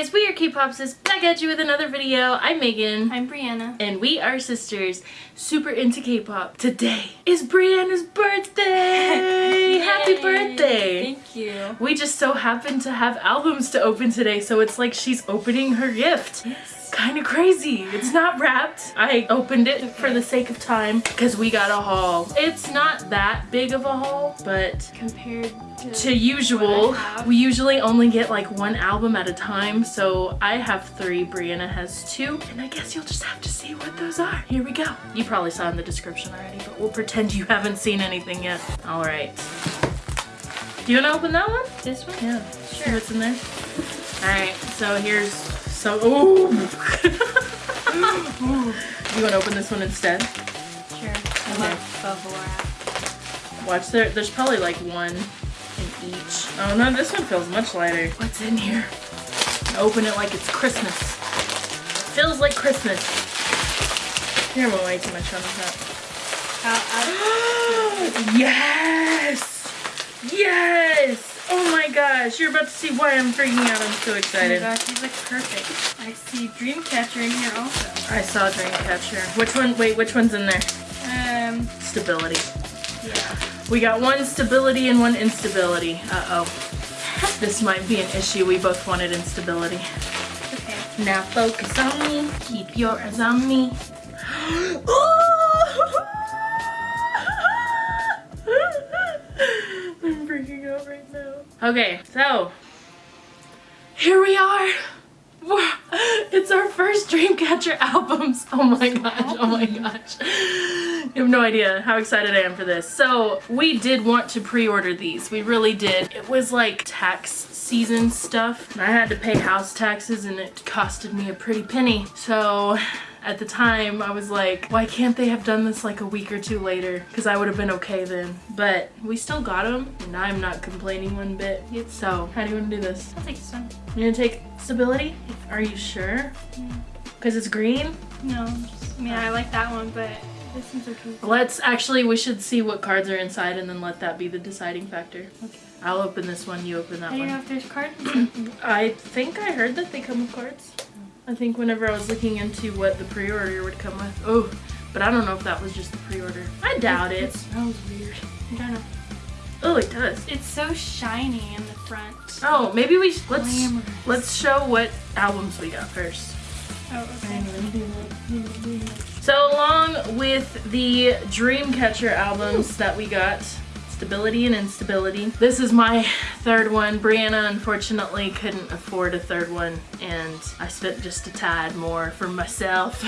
guys, we are K-Popsis, back at you with another video. I'm Megan. I'm Brianna. and we are sisters, super into K-pop. Today is Brianna's birthday! Happy birthday! Thank you. We just so happen to have albums to open today, so it's like she's opening her gift. Yes. Kind of crazy. It's not wrapped. I opened it for the sake of time because we got a haul. It's not that big of a haul, but Compared to, to usual, what I have. we usually only get like one album at a time. So I have three, Brianna has two, and I guess you'll just have to see what those are. Here we go. You probably saw in the description already, but we'll pretend you haven't seen anything yet. All right. Do you want to open that one? this one? Yeah. Sure. what's in there? All right. So here's so. Ooh. You want to open this one instead? Sure. I love Bavora. Watch there. There's probably like one in each. Oh no, this one feels much lighter. What's in here? Open it like it's Christmas. Feels like Christmas. Here, I'm way too much on this I'll, I'll, yes! Yes! Oh gosh, you're about to see why I'm freaking out. I'm so oh my excited. gosh, these look perfect. I see Dreamcatcher in here also. I saw Dreamcatcher. Which one? Wait, which one's in there? Um, Stability. yeah. We got one stability and one instability. Uh-oh. This might be an issue. We both wanted instability. Okay. Now focus on me. Keep your eyes on me. Okay, so here we are. It's our first Dreamcatcher albums. Oh my gosh, oh my gosh. You have no idea how excited I am for this. So we did want to pre-order these. We really did. It was like tax season stuff. I had to pay house taxes and it costed me a pretty penny. So at the time I was like, why can't they have done this like a week or two later? Because I would have been okay then. But we still got them and I'm not complaining one bit. So how do you want to do this? I'll take this one. You're gonna take stability? Are you sure? Mm. Because it's green? No, just, I mean, I like that one, but this one's okay. Let's actually, we should see what cards are inside and then let that be the deciding factor. Okay. I'll open this one, you open that I don't know if there's cards. I think I heard that they come with cards. I think whenever I was looking into what the pre-order would come with. Oh, but I don't know if that was just the pre-order. I doubt it. smells weird. I don't know. Oh, it does. It's so shiny in the front. Oh, maybe we sh- let's Glamorous. let's show what albums we got first. Oh, okay. So along with the Dreamcatcher albums that we got, Stability and Instability. This is my third one. Brianna unfortunately couldn't afford a third one and I spent just a tad more for myself.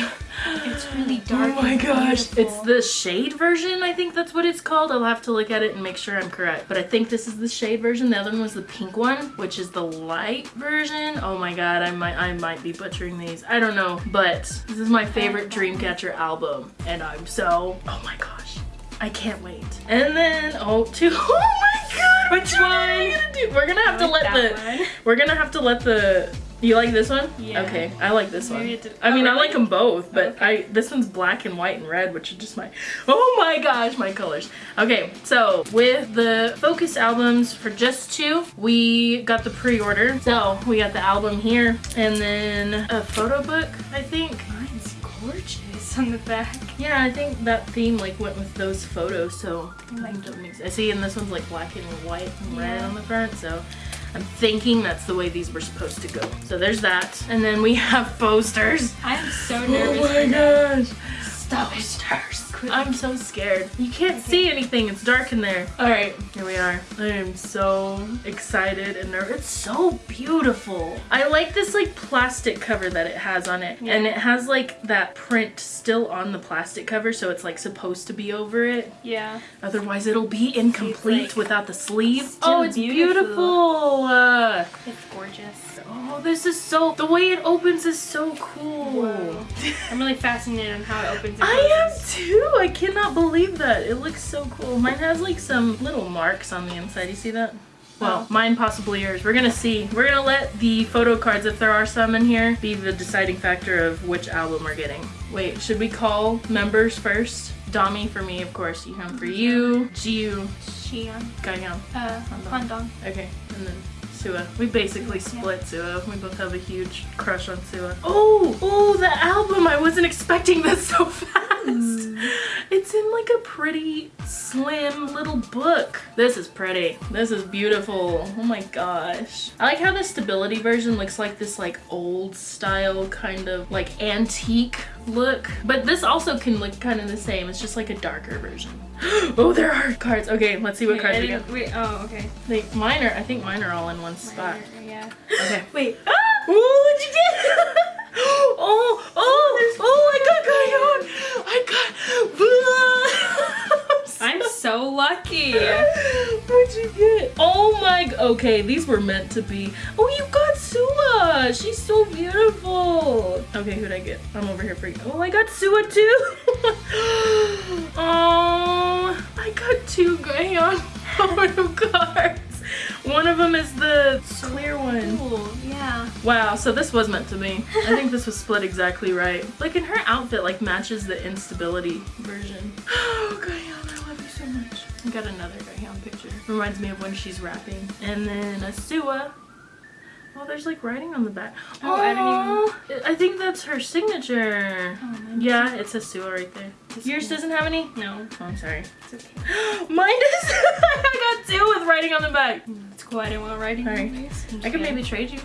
It's really dark. Oh my gosh. It's the shade version, I think that's what it's called. I'll have to look at it and make sure I'm correct. But I think this is the shade version. The other one was the pink one, which is the light version. Oh my god, I might I might be butchering these. I don't know. But this is my favorite uh, Dreamcatcher album. And I'm so oh my gosh. I can't wait. And then oh two oh my god! Which what are we one? gonna do? We're gonna have I to like let the one. we're gonna have to let the you like this one? Yeah. Okay, I like this one. Maybe did- I mean, oh, I like them both, but Okay. I this one's black and white and red, which are just my oh my gosh, my colors. Okay, so with the Focus albums for JUS2, we got the pre-order. So we got the album here, and then a photo book, I think. Mine's gorgeous on the back. Yeah, I think that theme like went with those photos, so I like think that makes. I see, and this one's like black and white and red on the front, so. I'm thinking that's the way these were supposed to go. So there's that. And then we have posters. I'm so nervous. Oh nervous. my gosh. Stop. Posters. I'm so scared. You can't see anything. It's dark in there. All right, here we are. I am so excited and nervous. It's so beautiful. I like this like plastic cover that it has on it. And it has like that print still on the plastic cover. So it's like supposed to be over it. Yeah. Otherwise it'll be incomplete like, without the sleeve. Oh, it's beautiful. beautiful. Uh, It's gorgeous. oh, this is so, the way it opens is so cool. Whoa. I'm really fascinated on how it opens. I am closes. Too. I cannot believe that. It looks so cool. Mine has like some little marks on the inside. You see that? Well, Oh. mine possibly yours. We're gonna see. We're gonna let the photo cards, if there are some in here, be the deciding factor of which album we're getting. Wait, should we call members first? Dami for me, of course. Yoohyeon for you. Jiu, Siyeon. Gahyeon. Uh, Handong. Okay, and then Sua. We basically split Sua. We both have a huge crush on Sua. Oh, oh, the album! I wasn't expecting this so fast. Mm. It's in like a pretty slim little book. This is pretty. This is beautiful. Oh my gosh. I like how the stability version looks like this like old style kind of like antique look. But this also can look kind of the same. It's just like a darker version. oh, there are cards. Okay, let's see what Wait, cards we got. Wait, oh, okay. Like mine are, I think mine are all in one spot. Yeah. Okay. Wait. Ah! Ooh, what'd you get? oh, oh, oh, I got Gahyeon. I got. I'm so lucky. What'd you get? Oh my, okay, these were meant to be. Oh, you got Sua. She's so beautiful. Okay, who'd I get? I'm over here for you. Oh, I got Sua too. oh, I got two Gahyeon photo cards. One of them is the clear one. Cool. Yeah. Wow, so this was meant to be. I think this was split exactly right. Like, and her outfit like matches the instability version. Oh, Gahyeon, I love you so much. I got another Gahyeon picture. Reminds me of when she's rapping. And then a Asua. Oh, there's like writing on the back. Oh, I didn't even. I think that's her signature. Oh, Yeah, it's Asua right there. Yours doesn't have any? No. Oh, I'm sorry. It's okay. Mine does. I got two with writing on the back. Hmm, it's cool. I didn't want writing these. I could maybe trade you.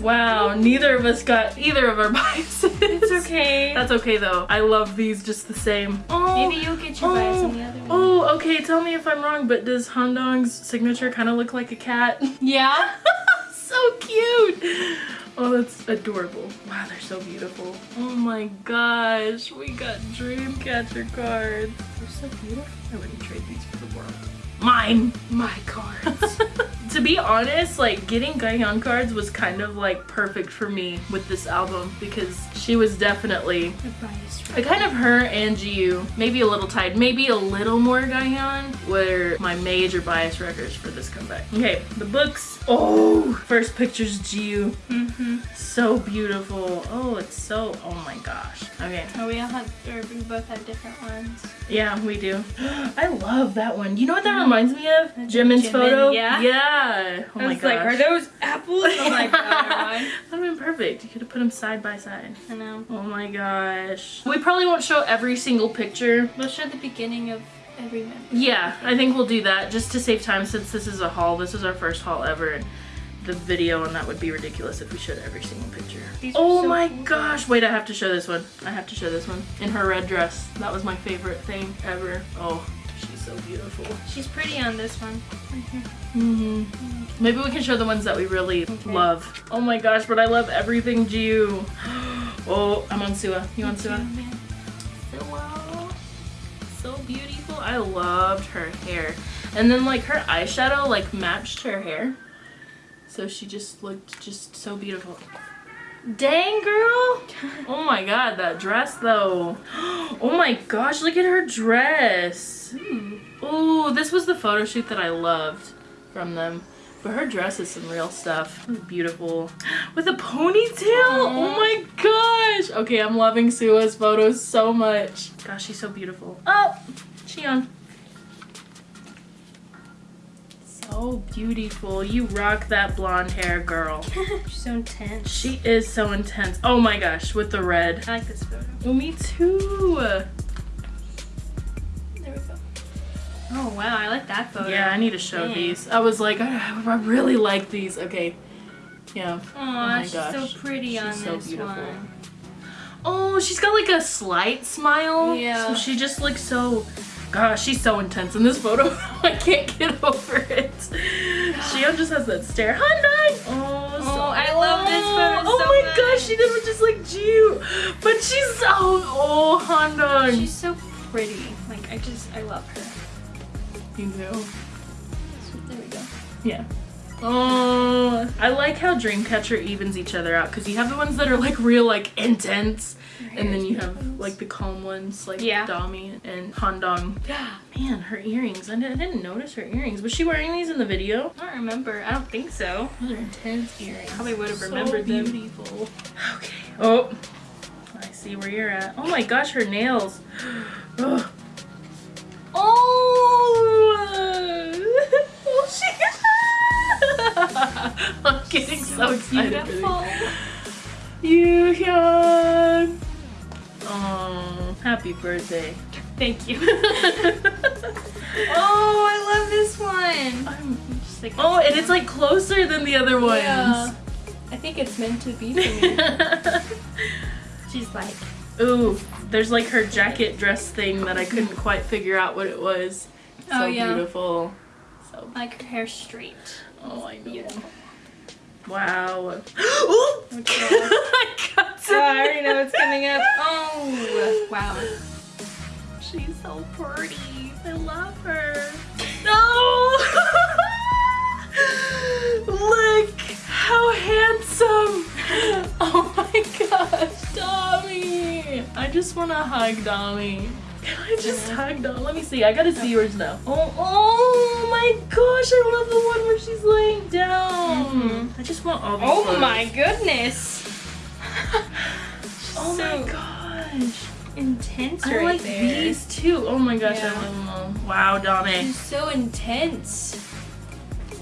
Wow, neither of us got either of our biases. It's okay. That's okay though. I love these just the same. Oh, Maybe you'll get your bias on the other oh, one. Oh, okay. Tell me if I'm wrong, but does Handong's signature kind of look like a cat? Yeah. so cute. Oh, that's adorable. Wow, they're so beautiful. Oh my gosh, we got Dreamcatcher cards. They're so beautiful. I wouldn't trade these for the world. Mine. My cards. To be honest, like getting Gahyeon cards was kind of like perfect for me with this album because she was definitely. I kind of her and Jiu, maybe a little tied, maybe a little more Gahyeon were my major bias wreckers for this comeback. Okay, the books. Oh, first picture's Jiu. Mm-hmm. So beautiful. Oh, it's so, oh my gosh. Okay, Oh, we all have, or we both have different ones. yeah, we do. I love that one. You know what that reminds me of? Jimin's Jimin, photo? yeah? Yeah. Oh I my was like, gosh. are those apples? I'm like, no, never mind. That would have been perfect. You could have put them side by side. I know. Oh my gosh. We probably won't show every single picture. We'll show the beginning of every member. Yeah, I think we'll do that just to save time since this is a haul. This is our first haul ever. and The video and that would be ridiculous if we showed every single picture. These Oh so my cool. gosh. Wait, I have to show this one. I have to show this one. In her red dress. That was my favorite thing ever. Oh, she's so beautiful. She's pretty on this one. hmm Maybe we can show the ones that we really Okay. love. Oh my gosh, but I love everything Jiu. Oh, I'm on Sua. You on Sua? Sua. So beautiful. I loved her hair. And then like her eyeshadow like matched her hair. So she just looked just so beautiful. Dang girl! Oh my god, that dress though. Oh my gosh, look at her dress. Ooh. Ooh, this was the photo shoot that I loved from them. But her dress is some real stuff. Beautiful. With a ponytail? Oh my gosh. Okay, I'm loving Sua's photos so much. Gosh, she's so beautiful. Oh, Cheon. So beautiful. You rock that blonde hair, girl. She's so intense. She is so intense. Oh my gosh, with the red. I like this photo. Oh, me too. Oh wow, I like that photo. Yeah, I need to show Dang. these. I was like, I, I really like these. Okay. Yeah. Oh my she's gosh. so pretty She's on so this beautiful. one. Oh, she's got like a slight smile. Yeah. So she just looks so. Gosh, she's so intense in this photo. I can't get over it. She just has that stare. Hyundai. Oh, so- Oh, I love this oh photo Oh so my much. gosh, she did it just like Jiu. But she's so. Oh, oh Hyundai. She's so pretty. Like I just, I love her. You do. There we go. Yeah. Oh, I like how Dreamcatcher evens each other out because you have the ones that are like real, like intense, and then you have like the calm ones like Yeah. Dami and Handong. Yeah, man, her earrings. I didn't, I didn't notice her earrings. Was she wearing these in the video? I don't remember. I don't think so. Those are intense earrings. Probably would have So remembered them. beautiful. Okay. Oh, I see where you're at. Oh my gosh, her nails. Oh, I'm getting so, excited. for this. Yoohyeon. Oh, happy birthday. Thank you. oh, I love this one. I'm- Just like oh, and it's like closer than the other ones. Yeah. I think it's meant to be for me. She's like, Ooh, there's like her jacket dress thing that I couldn't quite figure out what it was. Oh, so Oh, yeah. beautiful. So like her hair straight. Oh I know. Wow. Oh, I got Oh, I already know what's coming up. Oh, wow. She's so pretty. I love her. No! Look how handsome. Oh my gosh, Dami. I just want to hug Dami. Can I just hug Dami? Let me see. I gotta see yours now. Oh, oh my gosh, I love the one where she's laying down. Mhm. I just want all these Oh photos. my goodness. Oh so my gosh. intense I right like there. these too. Oh my gosh, Yeah. I love them all. Wow, Dami. She's so intense.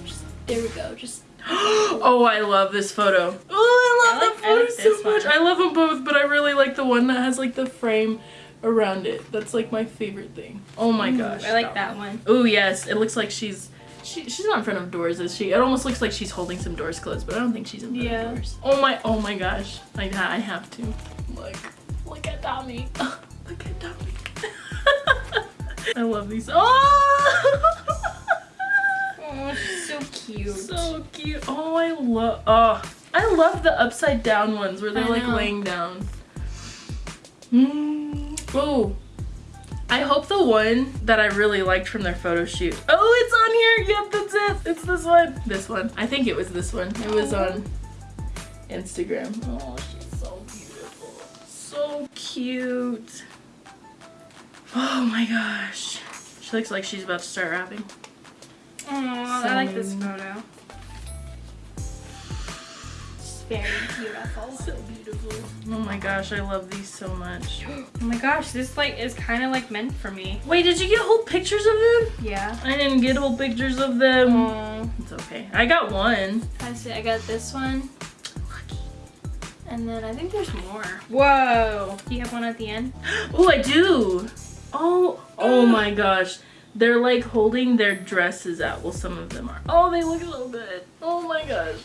Just, there we go. Just oh, I love this photo. Oh, I love I like- that photo like so much. one. I love them both, but I really like the one that has like the frame around it. That's like my favorite thing. Oh my Ooh, gosh. I like that one. Oh yes, it looks like she's she, she's not in front of doors, is she? It almost looks like she's holding some doors closed, but I don't think she's in front Yeah. of doors. Oh my, oh my gosh. I, I have to. Look, look at Dami. look at Dami. I love these. Oh! Oh, she's so cute. So cute. Oh, I love. Oh, ah. I love the upside down ones where they're I like know. laying down. Mm. Oh, I hope the one that I really liked from their photo shoot. Oh, it's on here. Yep, that's it. It's this one. This one. I think it was this one. It was oh. on Instagram. Oh, she's so beautiful. So cute. Oh my gosh. She looks like she's about to start rapping. Oh, I like this photo. Very beautiful. So beautiful. Oh my gosh, I love these so much. Oh my gosh, this like is kind of like meant for me. Wait, did you get whole pictures of them? Yeah. I didn't get whole pictures of them. It's okay. I got one. I see. I got this one, and then I think there's more. Whoa! Do you have one at the end? Oh, I do. Oh, oh my gosh. They're like holding their dresses out. Well, some of them are. Oh, they look so good. Oh my gosh.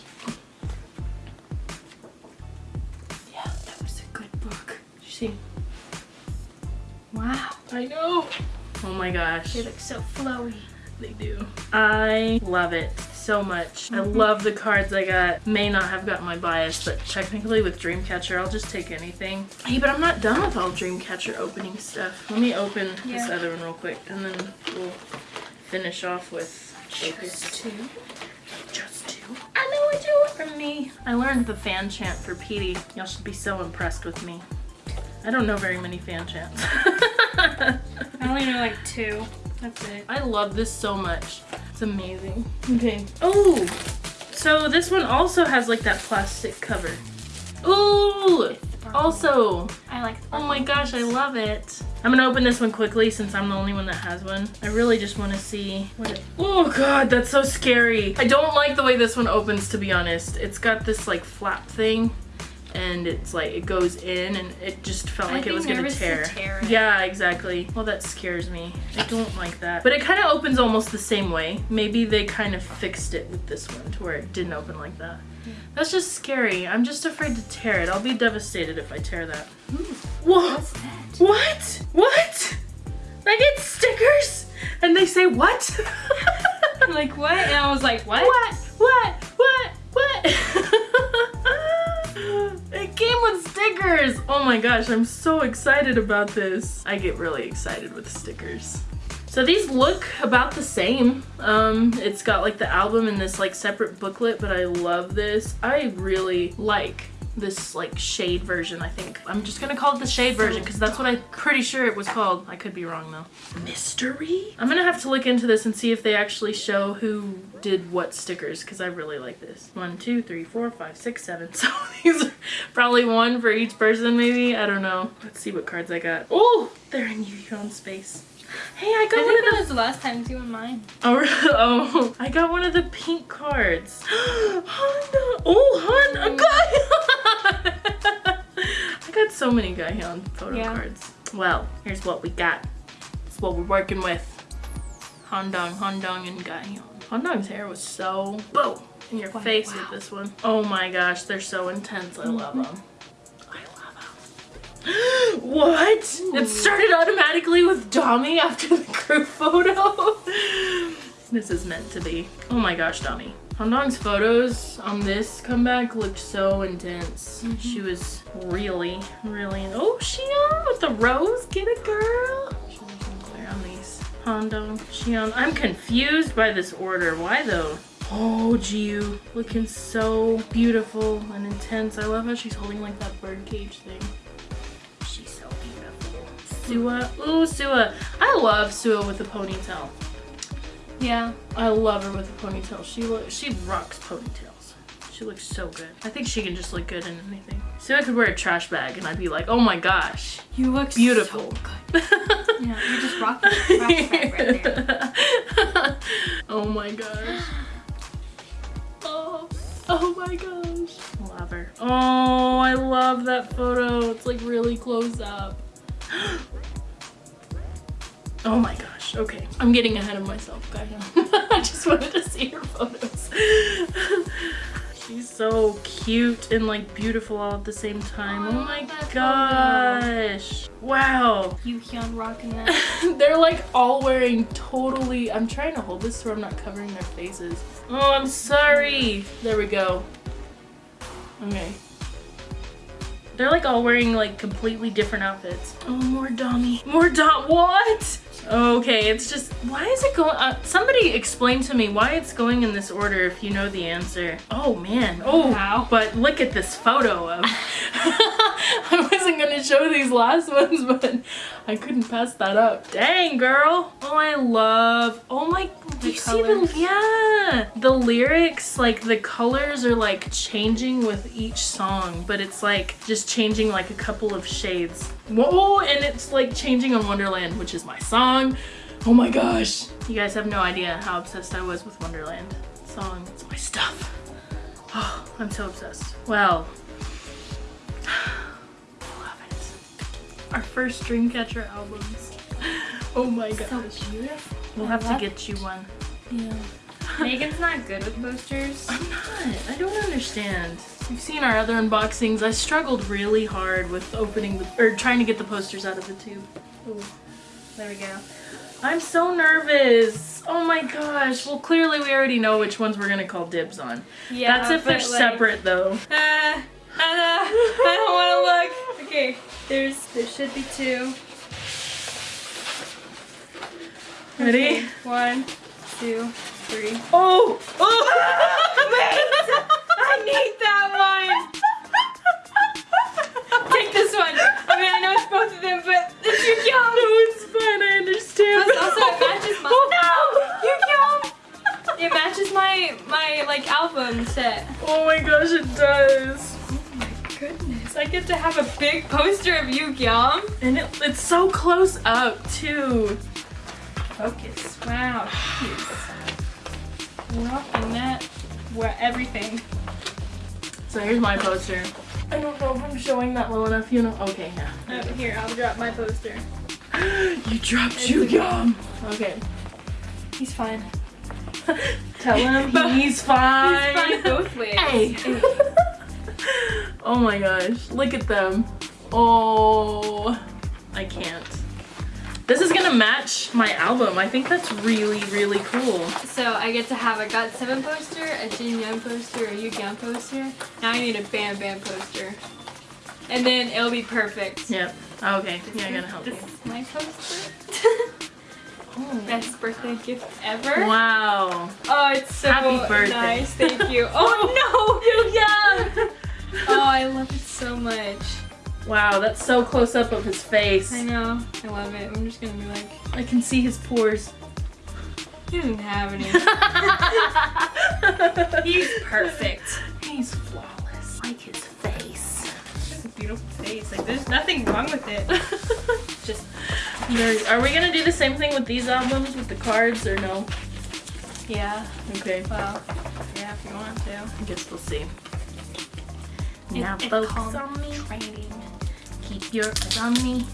See? Wow, I know. Oh my gosh. they look so flowy. They do. I love it so much. I mm-hmm. love the cards I got. May not have gotten my bias, but technically with Dreamcatcher, I'll just take anything. Hey, but I'm not done with all Dreamcatcher opening stuff. Let me open this other one real quick, and then we'll finish off with JUS2. just two. I know what you want from me. I learned the fan chant for Petey. Y'all should be so impressed with me. I don't know very many fan chants. I only know like two. That's it. I love this so much. It's amazing. Okay. Oh, so this one also has like that plastic cover. Ooh, also. I like. Oh my gosh, I love it. I'm gonna open this one quickly since I'm the only one that has one. I really just want to see what it. Oh god, that's so scary. I don't like the way this one opens to be honest. It's got this like flap thing and it's like it goes in and it just felt I'd like it was gonna nervous to tear. tear. Yeah, exactly. Well, that scares me. I don't like that. But it kind of opens almost the same way. Maybe they kind of fixed it with this one to where it didn't open like that. That's just scary. I'm just afraid to tear it. I'll be devastated if I tear that. Whoa! What's that? What? What? I get stickers and they say what? like what? And I was like, what? what? What? What? What? it came with stickers. Oh my gosh, I'm so excited about this. I get really excited with stickers. So these look about the same. Um, it's got like the album in this like separate booklet, but I love this. I really like this like shade version I think. I'm just gonna call it the shade version because that's what I'm pretty sure it was called. I could be wrong though. Mystery? I'm gonna have to look into this and see if they actually show who did what stickers because I really like this. One, two, three, four, five, six, seven. So these are probably one for each person maybe. I don't know. Let's see what cards I got. Oh, they're in Yu-Gi-Oh! space. Hey, I got I one of those. the last time you in mine. Oh, really? oh, I got one of the pink cards. Honda. Oh, Honda. Mm. Gahyeon. So many Gahyeon photo Yeah. cards. Well, here's what we got. It's what we're working with. Handong, Handong, and Gahyeon. Handong's hair was so boom in your Wow. face Wow. with this one. Oh my gosh, they're so intense. I love Mm-hmm. them. I love them. what? It started automatically with Dami after the group photo. this is meant to be. Oh my gosh, Dami. Handong's photos on this comeback looked so intense. Mm-hmm. She was really, really. Oh, Siyeon with the rose. Get it, girl. Should I some glare on these? Handong, Siyeon. I'm confused by this order. Why though? Oh, Jiu, looking so beautiful and intense. I love how she's holding like that bird cage thing. She's so beautiful. Sua, ooh, Sua. I love Sua with the ponytail. Yeah. I love her with a ponytail. She look, she rocks ponytails. She looks so good. I think she can just look good in anything. So I could wear a trash bag and I'd be like, oh my gosh, You look beautiful. so good. Yeah, you're just rocking the trash bag right there. oh my gosh. Oh, oh my gosh. Love her. Oh, I love that photo. It's like really close up. Oh my gosh. Okay. I'm getting ahead of myself, guys. I just wanted to see her photos. She's so cute and like beautiful all at the same time. Oh, Oh my gosh. Wow. Yoohyeon rocking that. They're like all wearing totally. I'm trying to hold this so I'm not covering their faces. Oh, I'm sorry. There we go. Okay. They're like all wearing like completely different outfits. Oh, more Dami. More Dom. What? Okay, it's just why is it going? Uh, somebody explain to me why it's going in this order if you know the answer. Oh man. Oh, Wow. but look at this photo of. I wasn't gonna show these last ones, but I couldn't pass that up. Dang, girl. Oh, I love. Oh my. Do The you see the? Yeah. The lyrics, like the colors are like changing with each song, but it's like just changing like a couple of shades. Whoa, and it's like changing on Wonderland, which is my song. Oh my gosh. You guys have no idea how obsessed I was with Wonderland song. It's my stuff. Oh, I'm so obsessed. Well. Our first Dreamcatcher albums. Oh my gosh. so beautiful. we'll I have to love- get you one. Yeah. Megan's not good with posters. I'm not. I don't understand. You've seen our other unboxings. I struggled really hard with opening the or trying to get the posters out of the tube. Ooh, there we go. I'm so nervous. Oh my gosh. Well, clearly we already know which ones we're gonna call dibs on. Yeah, That's if they're like, separate though. Uh, uh, I don't want to look. Okay, there's there should be two. Ready? Okay, One, two, three. Oh! Oh! Wait! I need that one. Take this one. I mean, I know it's both of them, but it's your No, it's fine. I understand. Plus, also it matches my. Oh, no, you yum. It matches my my like album set. Oh my gosh, it does. Oh my goodness! I get to have a big poster of you, Yum. And it, it's so close up too. Focus. Wow. He's rocking that. Where everything. So here's my poster. I don't know if I'm showing that low enough, you know. Okay, yeah. Oh, here, I'll drop my poster. You dropped you okay. gum. Okay. He's fine. Tell him he's fine. He's fine both ways. Hey. Oh my gosh. Look at them. Oh, I can't. This is gonna match my album. I think that's really, really cool. So I get to have a GOT7 poster, a Jin Young poster, a Yu Young poster. Now I need a Bam Bam poster. And then it'll be perfect. Yep. Oh, okay. Yeah, I'm gonna help you. This is my poster. Oh. Best birthday gift ever. Wow. Oh, it's so Happy birthday. nice. Thank you. Oh no, yeah. Oh, I love it so much. Wow, that's so close up of his face. I know. I love it. I'm just gonna be like, I can see his pores. he didn't have any. He's perfect. He's flawless. Like his face. It's a beautiful face. Like there's nothing wrong with it. Just Are we gonna do the same thing with these albums with the cards or no? yeah. Okay. Well, yeah, if you want to. I guess we'll see. It- now it's focus on me. Trading. Keep your eyes on me.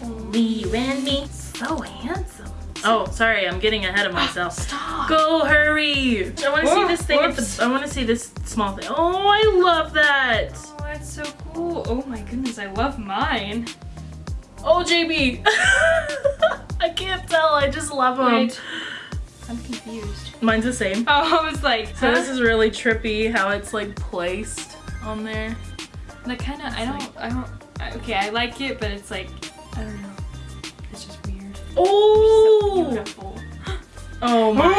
And me. So handsome. Oh, sorry, I'm getting ahead of myself. Stop. Go hurry! I want to see this thing at the. I want to see this small thing. Oh, I love that. Oh, that's so cool. Oh my goodness, I love mine. Oh, JB. I can't tell. I just love them. Wait. I'm confused. Mine's the same. Oh, I was like, So this is really trippy how it's like placed on there. That kind of, I don't, I don't, I, okay, I like it, but it's like, I don't know. It's just weird. Oh! So Oh! beautiful. Oh my.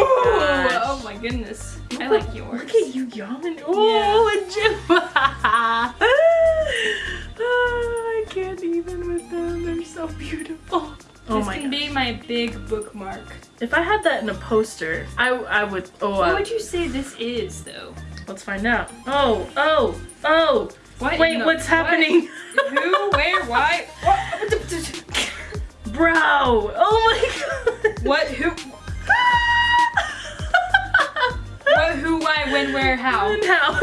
Oh my goodness. I like yours. Look at you yamming. Oh, and Jim. oh, I can't even with them. They're so beautiful. Oh this can gosh. be my big bookmark. If I had that in a poster, I I would. Oh, What I, would you say this is, though? Let's find out. Oh, oh, oh. What? Wait, what's what? happening? Who? Where? Why? What? Bro. Oh my god. What? Who? What? Who? Why? When? Where? How? And how?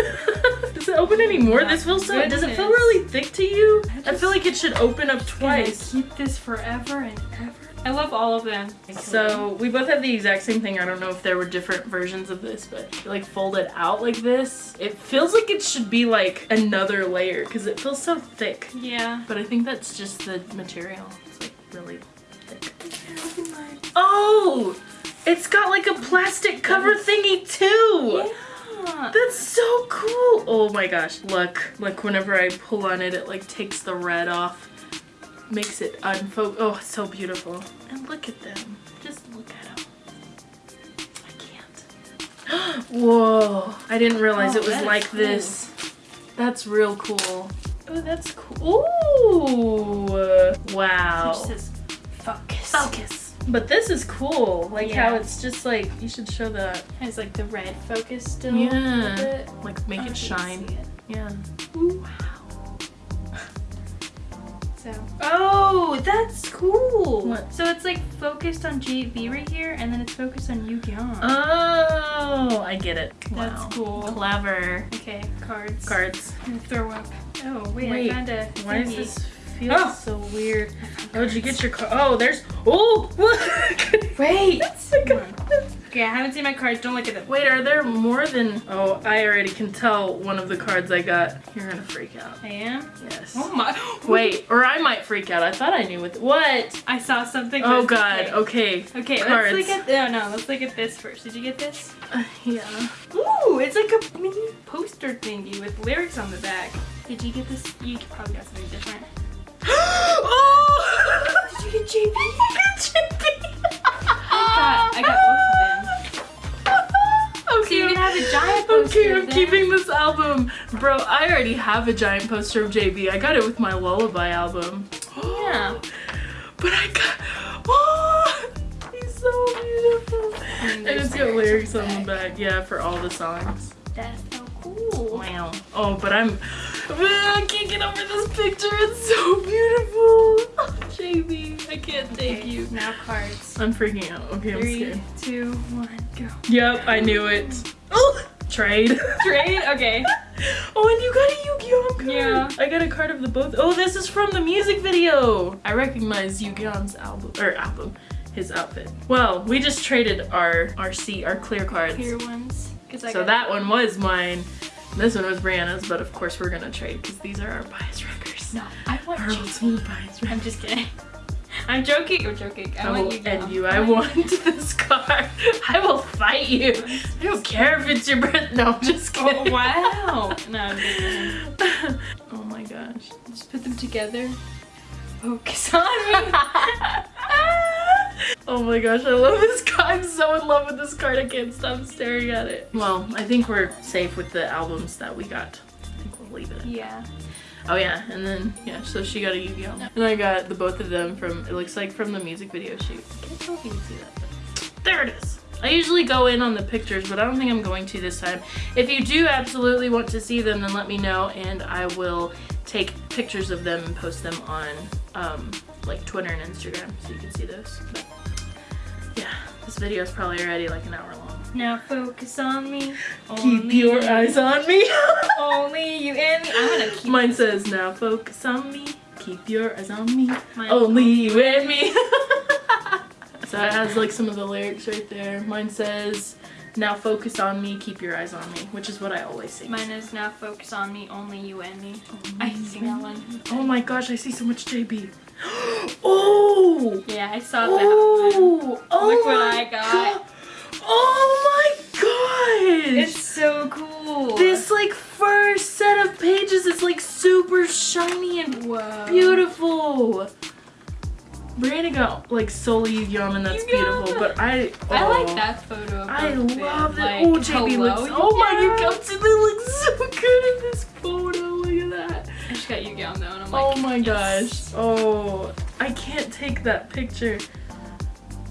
Does it open any more? This feels so. Does it feel really thick to you? I I feel like it should open up twice. keep this forever and ever? I love all of them. So we both have the exact same thing. I don't know if there were different versions of this, but like folded out like this, it feels like it should be like another layer because it feels so thick. yeah. But I think that's just the material. It's like really thick. Oh, it's got like a plastic cover thingy too. Yeah. That's so cool. Oh my gosh. Look, look, whenever I pull on it, it like takes the red off. Makes it unfocus. Oh, it's so beautiful. And look at them. Just look at them. I can't. Whoa. I didn't realize Oh, it was like cool. this. That's real cool. Oh, that's cool. Ooh. Wow. It just says focus. Focus. But this is cool. Like how it's just like, you should show that. Has like the red focus still. Yeah. Like make I it shine. it. Yeah. So. Oh, that's cool. What? So it's like focused on JB right here, and then it's focused on Yugyeom. Oh, I get it. That's Wow. cool. Clever. okay, cards. Cards. I'm gonna throw up. Oh wait, Wait, I found a. Why does this feel Oh. so weird? How did you get your card? Oh, there's. Oh! Wait. I got- Okay, I haven't seen my cards. Don't look at them. Wait, are there more than. Oh, I already can tell one of the cards I got. You're gonna freak out. I am. Yes. Oh my. Wait, or I might freak out. I thought I knew what. What? I saw something. Oh god, Okay. okay. Okay, Cards. let's look at no, no. Let's look at this first. Did you get this? Uh, yeah. Ooh, it's like a mini poster thingy with lyrics on the back. Did you get this? You probably got something different. oh! Did you get JB? I I got of them. Okay. You can have a giant poster. Okay, I'm keeping this album. Bro, I already have a giant poster of JB. I got it with my Lullaby album. Yeah. But I got. Oh, he's so beautiful. And And it's got lyrics on the back. Yeah, for all the songs. That's so cool. Wow. Oh, but I'm. Man, I can't get over this picture. It's so beautiful. JB, I can't thank Okay, you. Now cards. I'm freaking out. Okay, I'm scared. two, one, go. Yep, I knew it. Oh, trade. Trade? Okay. Oh, and you got a Yugyeom card. Yeah. I got a card of the both. Oh, this is from the music video. I recognize Yugyeom's album or album, his outfit. Well, we just traded our our seat, our clear cards. Clear ones. I so that one was mine. This one was Brianna's, but of course we're gonna trade because these are our bias wreckers. No, I want Our ultimate bias I'm just kidding. I'm joking. I'm joking. I I want will you. end you. I want this card. I will fight you. I don't care if it's your birth. No, I'm just Oh kidding. wow. No, I'm kidding. oh my gosh. Just put them together. Focus on me. Oh my gosh, I love this card. I'm so in love with this card. I can't stop staring at it. Well, I think we're safe with the albums that we got. I think we'll leave it. Yeah. Oh yeah, and then yeah, so she got a Yugyeom! And I got the both of them from it looks like from the music video shoot. I can't tell if you can see that. But there it is. I usually go in on the pictures, but I don't think I'm going to this time. If you do absolutely want to see them, then let me know and I will take pictures of them and post them on um, like Twitter and Instagram so you can see those. But yeah, this video is probably already like an hour long. Now focus on me. Keep your you. eyes on me. Only you and me. I'm gonna keep Mine says now focus on me. Keep your eyes on me. Mine- Only you and me. so it has like some of the lyrics right there. Mine says now focus on me. Keep your eyes on me, which is what I always sing. Mine is now focus on me. Only you and me. Oh I can sing that one. Oh my gosh, I see so much JB. oh. Yeah, I saw that. Oh! one. Oh. Oh Look what oh my I got. God. Oh my gosh. It's so cool. this like first set of pages is like super shiny and Whoa. beautiful. Brianna got like solely Yugyeom! and that's Yugyeom! beautiful, but I I oh, like that photo. Of I love that. Like, oh, JB hello, looks. Oh my Yugyeom! Yugyeom! They look so good in this photo. Look at that. I just got Yugyeom though, and I'm oh like, oh my yes. gosh. Oh, I can't take that picture.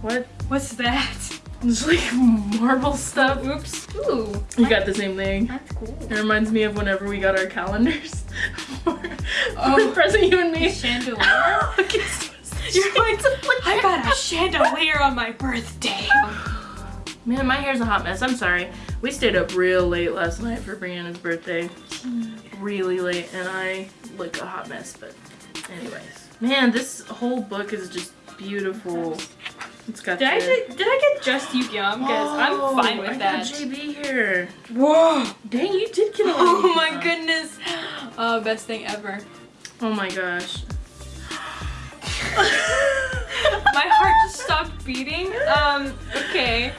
What? What's that? It's like marble stuff. Oops. Ooh. You got the same thing. That's cool. It reminds me of whenever we got our calendars for, Oh. for present you and me. Chandelier. Oh, Look, it's so You're like. I got a chandelier on my birthday. Man, my hair's a hot mess. I'm sorry. We stayed up real late last night for Brianna's birthday. Really late, and I look a hot mess, but anyways. Man, this whole book is just beautiful. It's got Did I, get, did I get just Yugyeom? Because Oh, I'm fine with I that. got JB here. Whoa. Dang, you did get a oh lot Oh my goodness. Oh, best thing ever. Oh my gosh. My heart just stopped beating. Um, okay.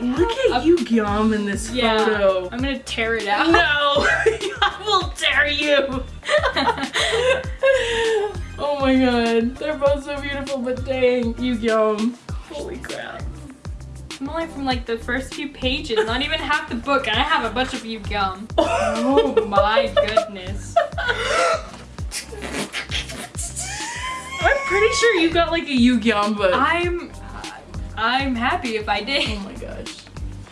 Look at a- Yugyeom in this Yeah. photo. I'm gonna tear it out. No, I will tear you. oh my god, they're both so beautiful, but dang, Yugyeom! Holy crap. I'm only from like the first few pages, not even half the book, and I have a bunch of Yugyeom. Oh my goodness. I'm pretty sure you got like a Yugyeom! book. I'm, I'm happy if I did. oh my gosh,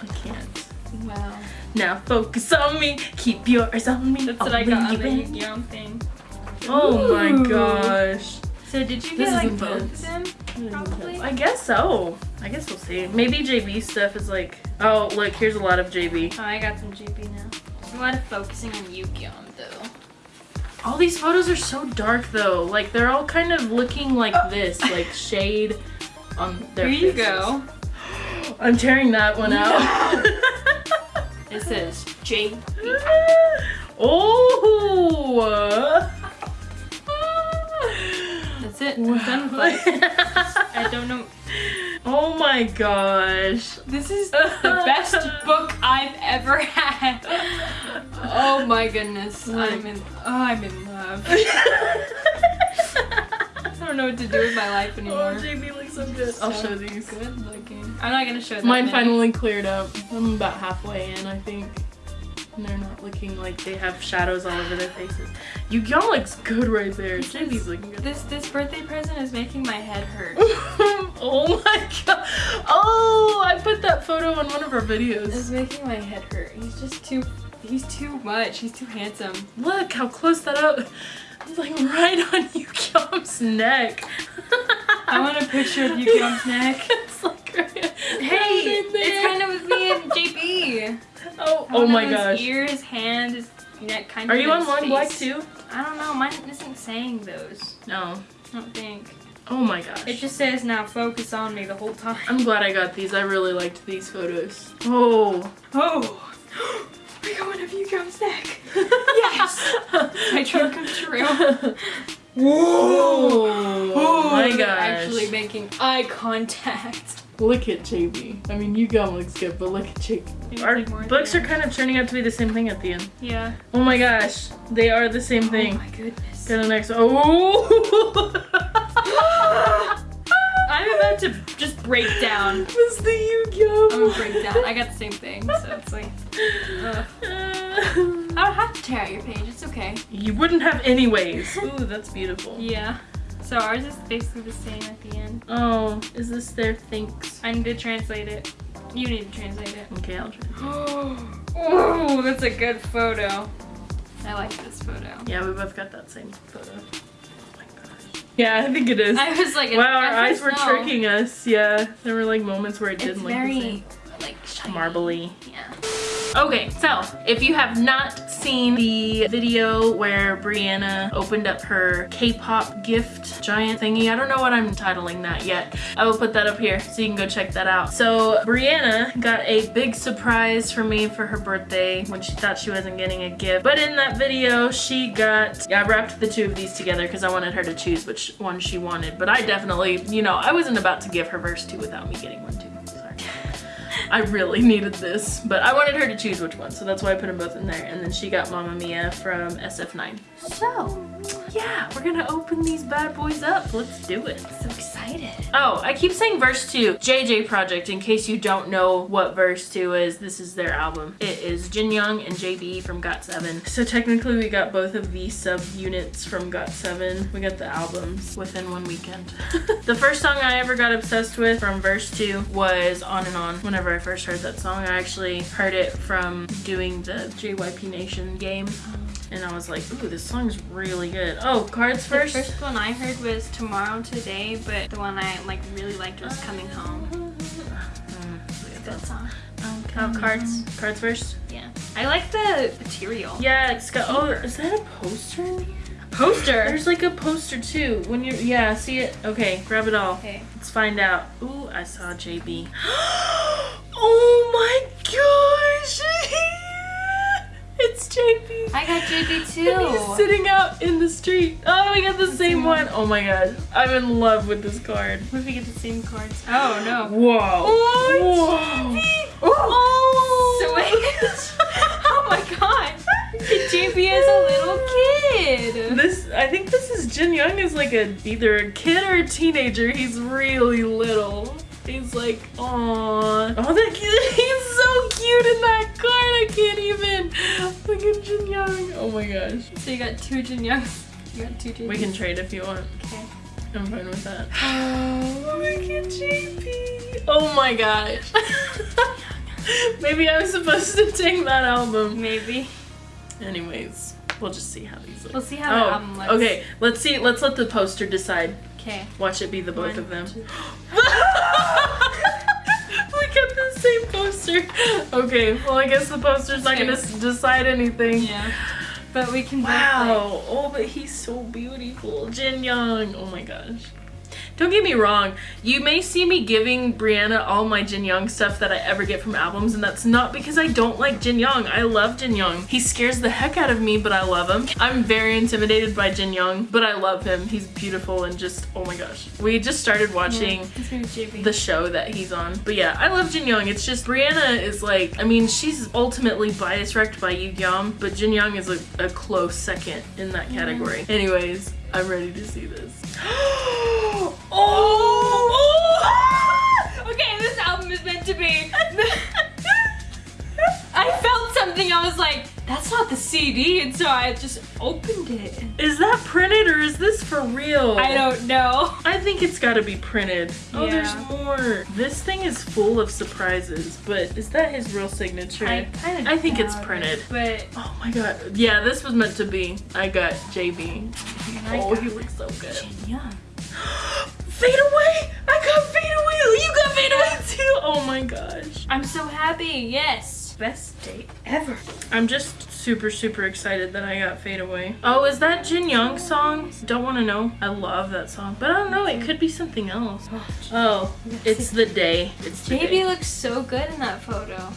I can't. Wow. Now focus on me, keep your eyes on me. That's what I got on the. Yugyeom thing. Oh my gosh. So did you This get like both of them? Probably. I guess so. I guess we'll see. Maybe JB stuff is like, oh look, here's a lot of JB. Oh, I got some JB now. There's a lot of focusing on Yugyeom though. All these photos are so dark though. Like they're all kind of looking like oh. this, like shade on their Here you faces. go. I'm tearing that one out. It says J. oh. That's it. I'm done. I don't know. Oh my gosh. This is the best book I've ever had. Oh my goodness. I'm in. Oh, I'm in love. I don't know what to do with my life anymore. Oh, anymore. JB looks so good. I'll So show these. Good looking. I'm not gonna show that Mine finally cleared up. I'm about halfway in, I think. And they're not looking like they have shadows all over their faces. You y'all looks good right there. JB's looking good. This this birthday present is making my head hurt. oh my god. Oh, I put that photo on one of our videos. It's making my head hurt. He's just too. He's too much. He's too handsome. Look how close that up. It's like right on Yugyeom's neck. I want a picture of Yugyeom's neck. it's like right Hey, it's kind of with me and JB. Oh, oh my gosh. Ears, his hand, neck, kind of. Are you on Long Black too? I don't know. Mine isn't saying those. No. I don't think. Oh my gosh. It just says now focus on me the whole time. I'm glad I got these. I really liked these photos. Oh. Oh. we got one of Yugyeom's neck. yes. My dream come true. Whoa. Oh my gosh. Actually making eye contact. Look at JB. I mean, Yugyeom looks good, but look at JB. Maybe Our like more at books are kind of turning out to be the same thing at the end. Yeah. Oh my gosh. They are the same oh thing. Oh my goodness. Got a next. Oh. I'm about to just break down. was the gum? I'm Yugyeom! gonna break down. I got the same thing, so it's like, ugh. I don't have to tear out your page. It's okay. you wouldn't have anyways. Ooh, that's beautiful. Yeah. So ours is basically the same at the end. Oh, is this their thanks? I need to translate it. You need to translate it. Okay, I'll try. oh, that's a good photo. I like this photo. Yeah, we both got that same photo. Oh. Yeah, I think it is. I was like, Wow, our eyes were no. tricking us. Yeah, there were like moments where it It's didn't look the very same. Like shiny. Marbly. Yeah. Okay, so if you have not seen the video where Brianna opened up her K-pop gift giant thingy, I don't know what I'm titling that yet. I will put that up here so you can go check that out. So Brianna got a big surprise for me for her birthday when she thought she wasn't getting a gift. But in that video, she got, yeah, I wrapped the two of these together because I wanted her to choose which one she wanted. But I definitely, you know, I wasn't about to give her verse two without me getting one too. I really needed this, but I wanted her to choose which one, so that's why I put them both in there. And then she got Mamma Mia from SF9. So, yeah, we're gonna open these bad boys up. Let's do it. So excited. Oh, I keep saying verse 2. JJ Project, in case you don't know what verse 2 is, this is their album. It is Jin Young and JB from GOT7. So technically we got both of these sub-units from GOT7. We got the albums within one weekend. the first song I ever got obsessed with from verse 2 was On and On. Whenever I first heard that song, I actually heard it from doing the JYP Nation game. And I was like, ooh, this song's really good. Oh, cards The first? first one I heard was Tomorrow Today, but the one I like really liked was Coming Home. Good song. Oh, cards. Cards first? Yeah. I like the material. Yeah, it's got. Oh, is that a poster? in here? Poster. There's like a poster too. When you're, yeah, see it. Okay, grab it all. Okay. Let's find out. Ooh, I saw JB. oh my gosh! it's JB. I got JB And he's sitting out in the street. Oh, we got the same one. Oh my god, I'm in love with this card. What if we get the same cards? Oh no. Whoa. Oh, Whoa. Oh, sweet. oh my god. JB is a little kid. This, I think this is Jin Young is like a either a kid or a teenager. He's really little. He's like, aww. Oh, that he's so cute in that card. I can't even. Look at Jin Young. Oh my gosh. So you got two Jin Youngs. You got two JBs. We can trade if you want. Okay. I'm fine with that. Oh, look at JB. Oh my gosh. Maybe I was supposed to take that album. Maybe. Anyways, we'll just see how these look. We'll see how the oh, album looks. Oh, okay. Let's see. Let's let the poster decide. Okay. Watch it be the both One, of them. we got the same poster. Okay, well I guess the poster's not gonna decide anything. Yeah. But we can Wow. Oh, but he's so beautiful. Jin Young. Oh my gosh. Don't get me wrong, you may see me giving Brianna all my Jin Young stuff that I ever get from albums, and that's not because I don't like Jin Young. I love Jin Young. He scares the heck out of me, but I love him. I'm very intimidated by Jin Young, but I love him. He's beautiful and just, oh my gosh. We just started watching His name is JB. the show that he's on. But yeah, I love Jin Young. It's just Brianna is like, I mean, she's ultimately bias wrecked by Yugyeom, but Jin Young is a, a close second in that category. Anyways, I'm ready to see this. oh! okay, this album is meant to be. I felt something. I was like, that's not the CD, and so I just opened it. Is that printed or is this for real? I don't know. I think it's gotta be printed. Oh, Yeah. there's more. This thing is full of surprises, but is that his real signature? I kind of. I think it's printed. but Oh my god. Yeah, this was meant to be. I got JB. Oh, got he looks so good. Jin Young. Fade away! I got fade away! Oh, you got fade away too! Oh my gosh. I'm so happy. Yes. Best day ever. I'm just super, super excited that I got fade away. Oh, is that Jin Young song? Don't want to know. I love that song. But I don't know, it could be something else. Oh, it's the day. It's the JB day. looks so good in that photo.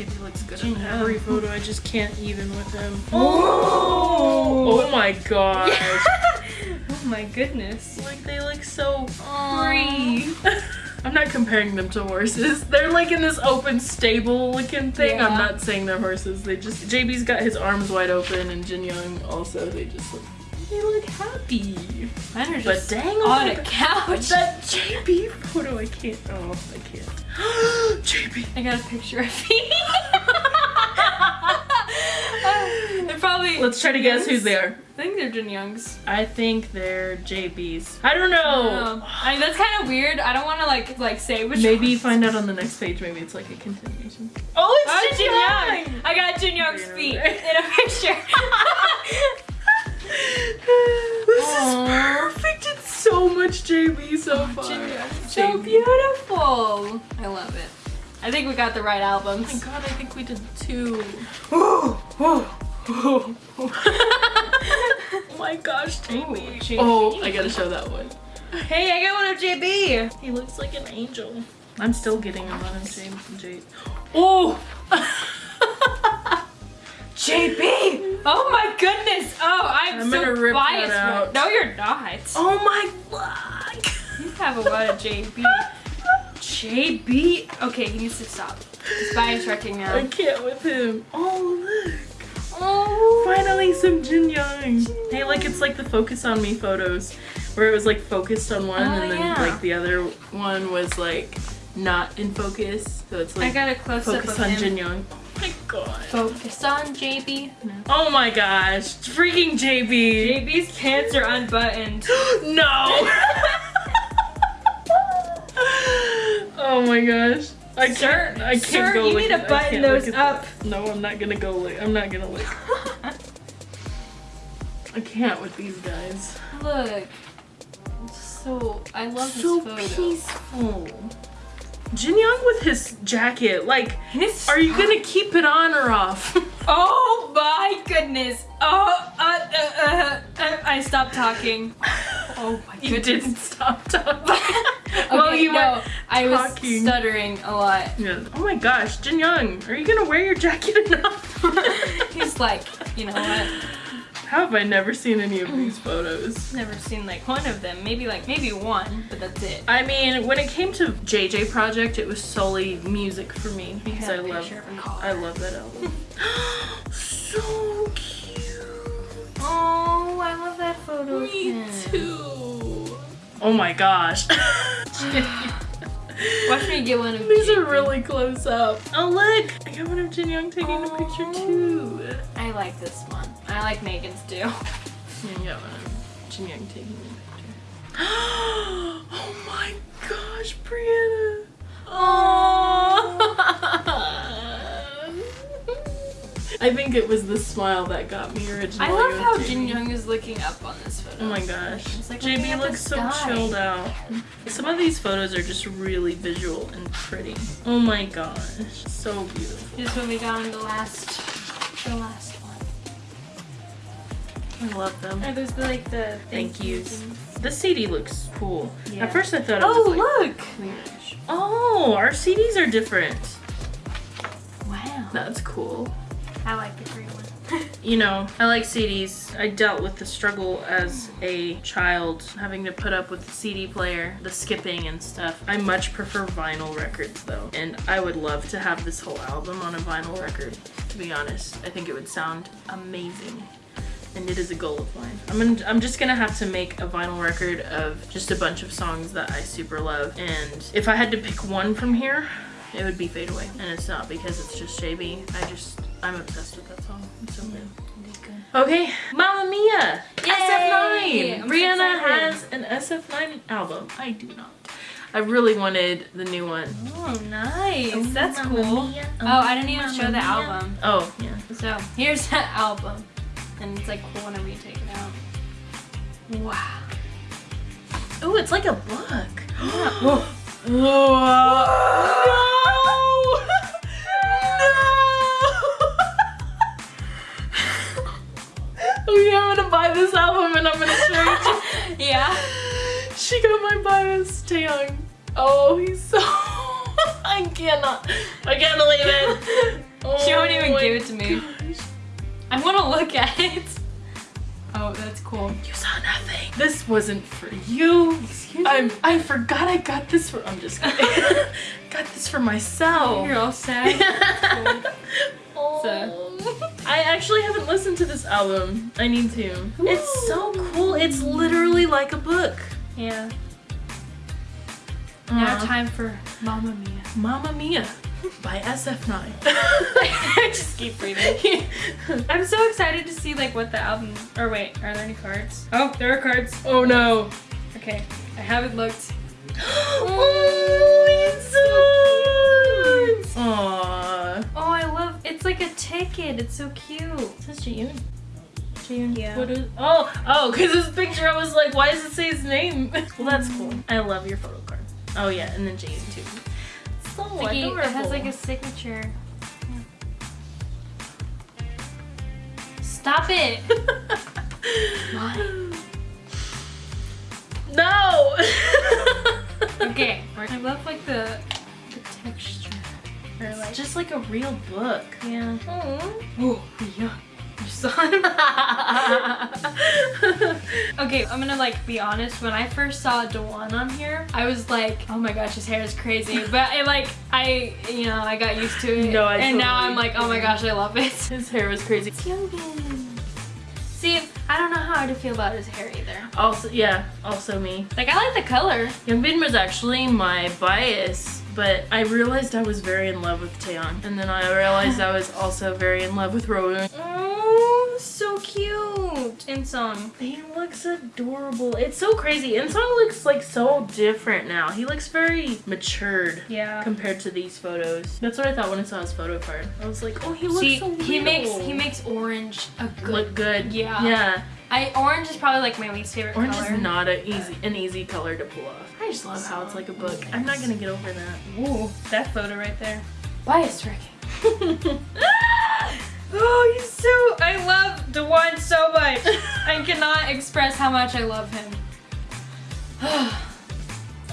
Oh, he looks good. JB looks good in every photo. I just can't even with him. Oh, oh. Oh my gosh. oh my goodness. Like they look so free. I'm not comparing them to horses. They're like in this open stable looking thing. I'm not saying they're horses. They just JB's got his arms wide open and Jin Young also. They just look They look happy. Mine are But just dang on oh a couch. That JB photo, I can't. Oh, I can't. JB. I got a picture of me. They're probably. Let's try to guess who's there. I think they're Jin Young's. I think they're JB's. I don't know. Um, I mean, that's kind of weird. I don't want to like like say which. Maybe ones. find out on the next page. Maybe it's like a continuation. Oh, Oh, it's Jin Jin Young. Young. I got Jin Young's feet in a picture. this is perfect. It's so much JB so far. Jin so JB. beautiful. I love it. I think we got the right Oh my god, I think we did two. oh oh my gosh, JB. JB. Oh, I gotta show that one. Hey, I got one of JB. He looks like an angel. I'm still getting him on J. J. Oh! JB. Oh my goodness. Oh, I'm, I'm so gonna rip that biased. right- out. No, you're not. oh my god! You have a lot of JB. JB. Okay, he needs to stop. He's bias wrecking now. I can't with him. Oh look! Oh, Finally some Jin Young. Hey, look, it's like the focus on me photos, where it was like focused on one, Oh, and then yeah. like the other one was like not in focus. So it's like I like got a close up focus of on him. Jin Young. God. Focus on JB. Oh my gosh, freaking JB. JB's pants are unbuttoned. no. oh my gosh. I Sir, can't. I can't sir, go you look need to button those up. that. No, I'm not gonna go look. I'm not gonna look. I can't with these guys. Look. So I love so this photo. peaceful. Jin Young with his jacket, like, His- are you gonna keep it on or off? Oh my goodness. Oh, uh, uh, uh, uh, I stopped talking. Oh my you didn't stop talking. okay, well, you no, were I was talking. stuttering a lot. Yeah. Oh my gosh, Jin Young, are you gonna wear your jacket enough? He's like, you know what? How have I never seen any of these photos? Never seen like one of them. Maybe like maybe one, but that's it. I mean, when it came to JJ Project, it was solely music for me because I love, picture of a car. I love that album. so cute. Oh, I love that photo. Me too. Oh my gosh. Watch me get one of These These are really close up. Oh look! I got one of Jin Young taking a picture too. I like this one. I like Megan's too. Yeah, I got one of Jin Young taking a picture. oh my gosh, Brianna! I think it was the smile that got me originally. I love how JB. Jin Young is looking up on this photo. Oh my gosh. It's like JB looks so sky. chilled out. Some of these photos are just really visual and pretty. Oh my gosh. So beautiful. This when we got on the last, the last one. I love them. Are those the, like the Thank yous. things? The CD looks cool. Yeah. At first I thought it Oh was like look! Oh, clearish. Oh, our CDs are different. Wow. That's cool. I like the green one. You know, I like CDs. I dealt with the struggle as a child having to put up with the CD player, the skipping and stuff. I much prefer vinyl records though. And I would love to have this whole album on a vinyl record, to be honest. I think it would sound amazing. And it is a goal of mine. I'm, gonna, I'm just gonna have to make a vinyl record of just a bunch of songs that I super love. And if I had to pick one from here, it would be Fade Away. And it's not because it's just JB. I just, I'm obsessed with that song. It's so good. Okay, Mamma Mia! Yay! SF9! I'm so has an SF9 album. I do not. I really wanted the new one. Oh, nice. That's Mamma cool. Mia, Oh, I didn't even Mamma show the Mia. album. Oh, yeah. So here's that album, and it's like cool whenever you take it out. Wow. Oh, it's like a book. Yeah. Oh, no! Okay, I'm gonna buy this album and I'm gonna show you. yeah. She got my bias, Taeyang. Oh, he's so. I cannot. I can't believe it. Oh She won't even oh give it to me. gosh. I want to look at it. Oh, that's cool. You saw nothing. This wasn't for you. Excuse I'm. I forgot I got this for. I'm just kidding. Got this for myself. You're all sad. So- I actually haven't listened to this album. I need to. It's so cool. It's literally like a book. Yeah. Now time for Mamma Mia. Mamma Mia by SF9. I just keep reading. I'm so excited to see like what the album. Or wait, are there any cards? Oh, there are cards. oh no. Okay, I haven't looked. Oh, it's so cute. Aww. Oh, I love. It's like a ticket. It's so cute. It says Jaeyoon. Jaeyoon. Yeah. What is? Oh, oh, because this picture, I was like, why does it say his name? well, that's cool. I love your photo card. Oh yeah, and then Jaeyoon too. So Like, it adorable. has like a signature. Stop it. no. okay. I love like the the texture. Or like It's just like a real book. yeah. Aww. Oh yeah. You saw him. Okay, I'm gonna like be honest. When I first saw Dawon on here, I was like, "Oh my gosh, his hair is crazy." But I like, I you know, I got used to it, No, I and now I'm like, "Oh my gosh, I love it." His hair was crazy. See, I don't know how to feel about his hair either. Also, yeah, also me. Like, I like the color. Youngbin was actually my bias, but I realized I was very in love with Taeyang. And then I realized I was also very in love with Rowoon. Oh, so cute. Inseong. He looks adorable. It's so crazy. Inseong looks like so different now. He looks very matured Yeah. compared to these photos. That's what I thought when I saw his photo card. I was like, oh, he looks See, so he makes he makes orange a good. look good. Yeah. Yeah. I orange is probably like my least favorite Orange color. is not a easy an easy color to pull off. I just love how it's like a book. I'm not gonna get over that. Ooh, that photo right there. Bias tracking. oh, he's so. I love Dawon so much. I cannot express how much I love him.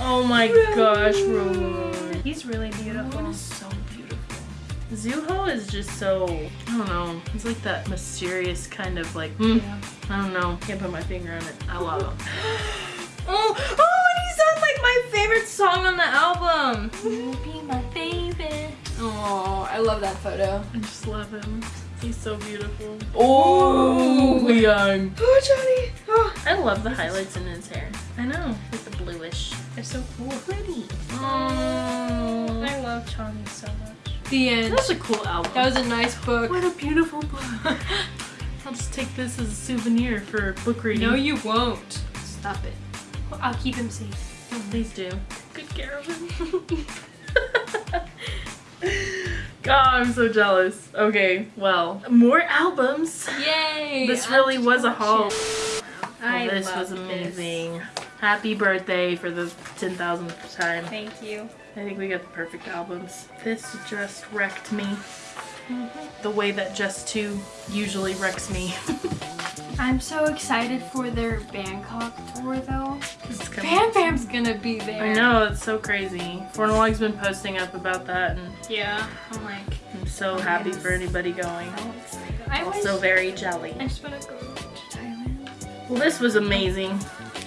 oh my gosh, Rowoon. He's really beautiful. is so beautiful. Zuho is just so I don't know. He's like that mysterious kind of like hmm, Yeah. I don't know. Can't put my finger on it. I love him. Oh, oh, and he's on like my favorite song on the album. You be my baby. Oh, I love that photo. I just love him. He's so beautiful. Oh, young. Oh, Johnny. Oh, I love the highlights in his hair. I know, like the bluish. They're so cool. Pretty. oh, I love Johnny so much. The end. That was a cool album. That was a nice book. what a beautiful book. I'll just take this as a souvenir for book reading. No, you won't. Stop it. I'll keep him safe. Please do. Good care of him. God, I'm so jealous. Okay, well, more albums. Yay! This really was a haul. Oh, this was amazing. Happy birthday for the 10,000th time. Thank you. I think we got the perfect albums. This just wrecked me. Mm-hmm. The way that JUS2 usually wrecks me. I'm so excited for their Bangkok tour though. BamBam's gonna be there. I know, it's so crazy. Fornalog's been posting up about that and Yeah. I'm like, I'm so happy for anybody going. so excited. I Also very jelly. I just wanna go to Thailand. Well, this was amazing.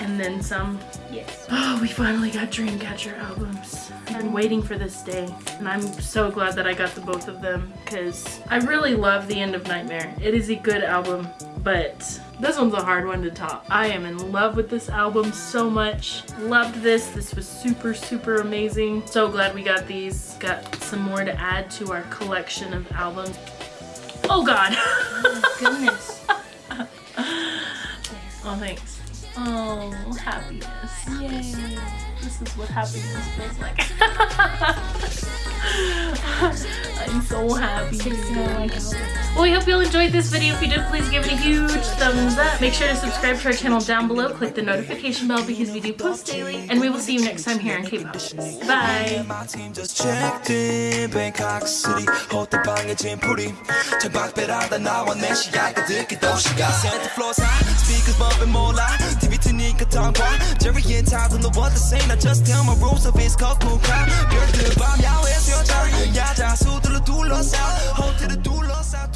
And then some. Yes. Oh, we finally got Dreamcatcher albums. I've been waiting for this day, and I'm so glad that I got the both of them because I really love The End of Nightmare. It is a good album, but this one's a hard one to top. I am in love with this album so much. Loved this. This was super, super amazing. So glad we got these. Got some more to add to our collection of albums. Oh God. oh, Goodness. oh, thanks. Oh, happiness. Yay this is what happened feels like i'm so happy. Well we hope you all enjoyed this video. If you did please give it a huge thumbs up. Make sure to subscribe to our channel down below. Click the notification bell because we do post daily and we will see you next time here on k-pop. Bye. And to I just tell my rules of his cock will cry. Girl, the bomb, y'all, it's your turn. Yeah, just hold the two lost out Hold to the two lost out,